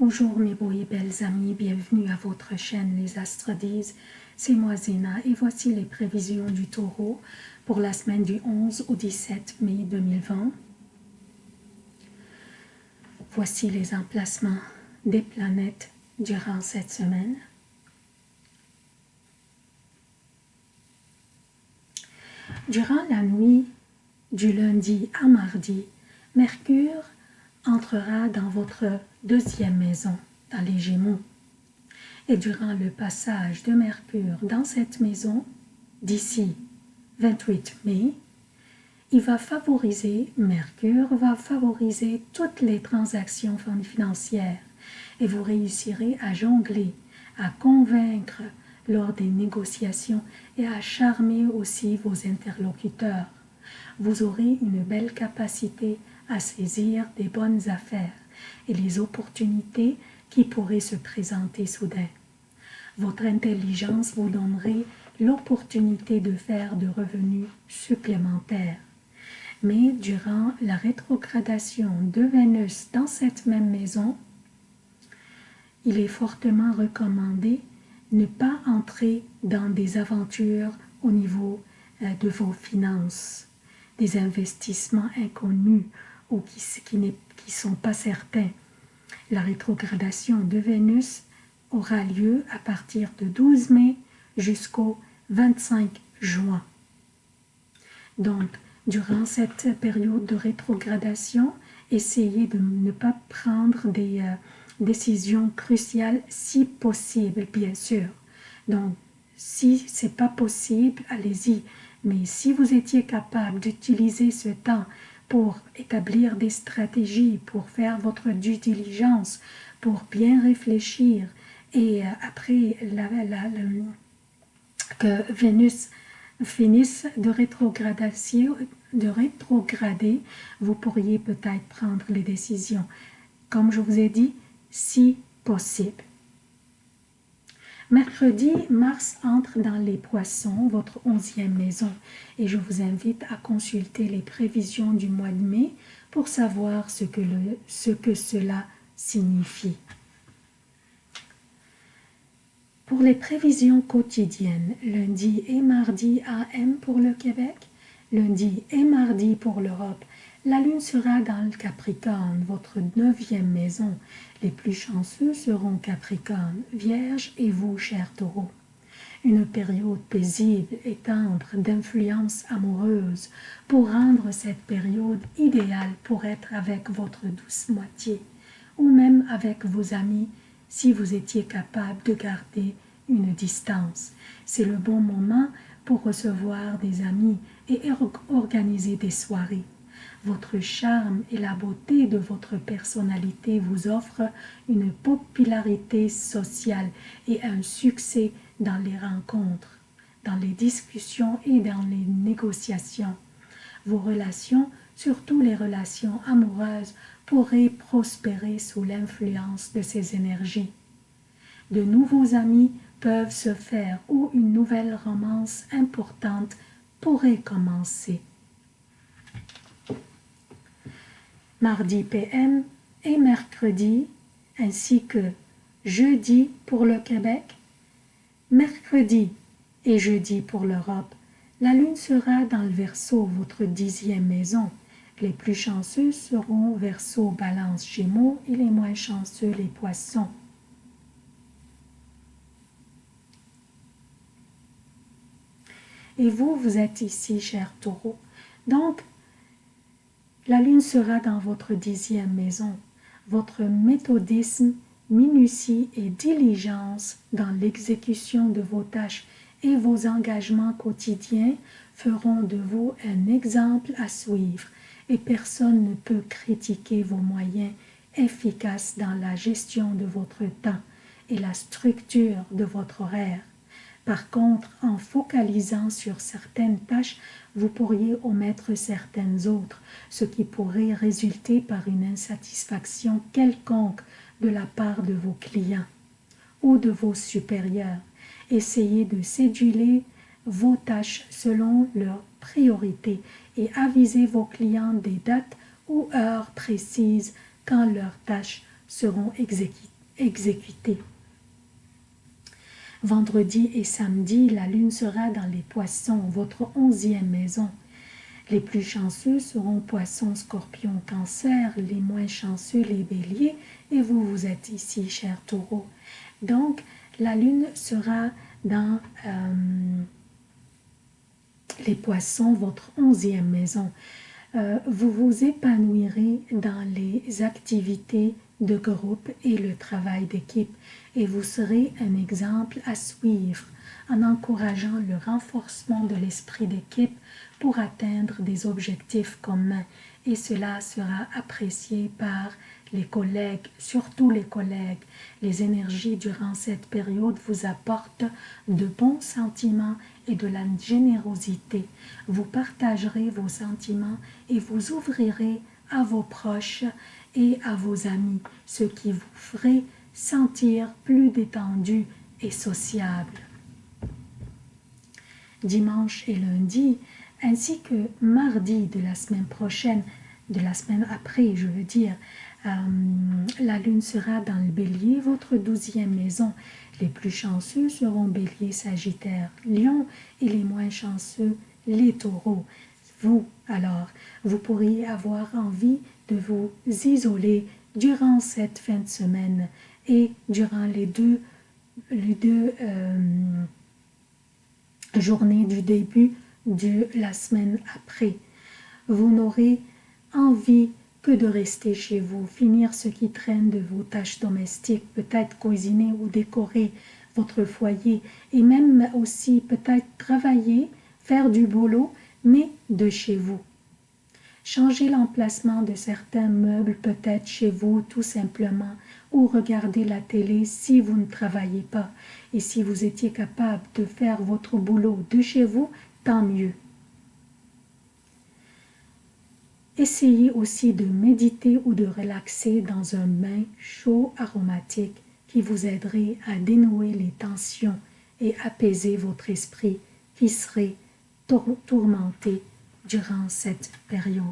Bonjour mes beaux et belles amis, bienvenue à votre chaîne Les Astrodises. C'est moi Zéna et voici les prévisions du taureau pour la semaine du 11 au 17 mai 2020. Voici les emplacements des planètes durant cette semaine. Durant la nuit du lundi à mardi, Mercure entrera dans votre deuxième maison, dans les Gémeaux. Et durant le passage de Mercure dans cette maison, d'ici 28 mai, il va favoriser, Mercure va favoriser toutes les transactions financières et vous réussirez à jongler, à convaincre lors des négociations et à charmer aussi vos interlocuteurs. Vous aurez une belle capacité à saisir des bonnes affaires et les opportunités qui pourraient se présenter soudain. Votre intelligence vous donnerait l'opportunité de faire de revenus supplémentaires. Mais durant la rétrogradation de Vénus dans cette même maison, il est fortement recommandé ne pas entrer dans des aventures au niveau euh, de vos finances, des investissements inconnus ou qui ne qui, sont pas certains. La rétrogradation de Vénus aura lieu à partir de 12 mai jusqu'au 25 juin. Donc, durant cette période de rétrogradation, essayez de ne pas prendre des euh, décisions cruciales si possible, bien sûr. Donc, si ce n'est pas possible, allez-y. Mais si vous étiez capable d'utiliser ce temps pour établir des stratégies, pour faire votre due diligence, pour bien réfléchir. Et euh, après la, que Vénus finisse de, de rétrograder, vous pourriez peut-être prendre les décisions. Comme je vous ai dit, si possible. Mercredi, Mars entre dans les poissons, votre onzième maison, et je vous invite à consulter les prévisions du mois de mai pour savoir ce que, ce que cela signifie. Pour les prévisions quotidiennes, lundi et mardi AM pour le Québec, lundi et mardi pour l'Europe, la lune sera dans le Capricorne, votre neuvième maison. Les plus chanceux seront Capricorne, Vierge et vous, cher taureau. Une période paisible et tendre d'influence amoureuse pour rendre cette période idéale pour être avec votre douce moitié ou même avec vos amis si vous étiez capable de garder une distance. C'est le bon moment pour recevoir des amis et organiser des soirées. Votre charme et la beauté de votre personnalité vous offrent une popularité sociale et un succès dans les rencontres, dans les discussions et dans les négociations. Vos relations, surtout les relations amoureuses, pourraient prospérer sous l'influence de ces énergies. De nouveaux amis peuvent se faire ou une nouvelle romance importante pourrait commencer mardi PM et mercredi, ainsi que jeudi pour le Québec, mercredi et jeudi pour l'Europe, la lune sera dans le Verseau, votre dixième maison. Les plus chanceux seront Verseau, Balance, Gémeaux et les moins chanceux les Poissons. Et vous, vous êtes ici, cher taureau. Donc, la lune sera dans votre dixième maison. Votre méthodisme, minutie et diligence dans l'exécution de vos tâches et vos engagements quotidiens feront de vous un exemple à suivre et personne ne peut critiquer vos moyens efficaces dans la gestion de votre temps et la structure de votre horaire. Par contre, en focalisant sur certaines tâches, vous pourriez omettre certaines autres, ce qui pourrait résulter par une insatisfaction quelconque de la part de vos clients ou de vos supérieurs. Essayez de céduler vos tâches selon leurs priorités et avisez vos clients des dates ou heures précises quand leurs tâches seront exécutées. Vendredi et samedi, la lune sera dans les poissons, votre onzième maison. Les plus chanceux seront poissons, scorpions, cancer, les moins chanceux, les béliers, et vous, vous êtes ici, cher taureau. Donc, la lune sera dans euh, les poissons, votre onzième maison. Euh, vous vous épanouirez dans les activités de groupe et le travail d'équipe et vous serez un exemple à suivre en encourageant le renforcement de l'esprit d'équipe pour atteindre des objectifs communs et cela sera apprécié par les collègues, surtout les collègues. Les énergies durant cette période vous apportent de bons sentiments et de la générosité. Vous partagerez vos sentiments et vous ouvrirez à vos proches et à vos amis, ce qui vous ferait sentir plus détendu et sociable. Dimanche et lundi, ainsi que mardi de la semaine prochaine, de la semaine après, je veux dire, euh, la lune sera dans le bélier, votre douzième maison. Les plus chanceux seront bélier, sagittaire, lion et les moins chanceux, les taureaux. Vous, alors, vous pourriez avoir envie de vous isoler durant cette fin de semaine et durant les deux, euh, journées du début de la semaine après. Vous n'aurez envie que de rester chez vous, finir ce qui traîne de vos tâches domestiques, peut-être cuisiner ou décorer votre foyer et même aussi peut-être travailler, faire du boulot, mais de chez vous. Changez l'emplacement de certains meubles peut-être chez vous tout simplement ou regardez la télé si vous ne travaillez pas. Et si vous étiez capable de faire votre boulot de chez vous, tant mieux. Essayez aussi de méditer ou de relaxer dans un bain chaud aromatique qui vous aiderait à dénouer les tensions et apaiser votre esprit qui serait tourmenté durant cette période.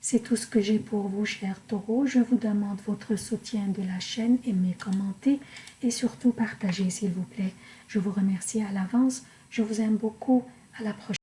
C'est tout ce que j'ai pour vous, chers taureaux. Je vous demande votre soutien de la chaîne, aimez, commentez et surtout partagez, s'il vous plaît. Je vous remercie à l'avance. Je vous aime beaucoup. À la prochaine.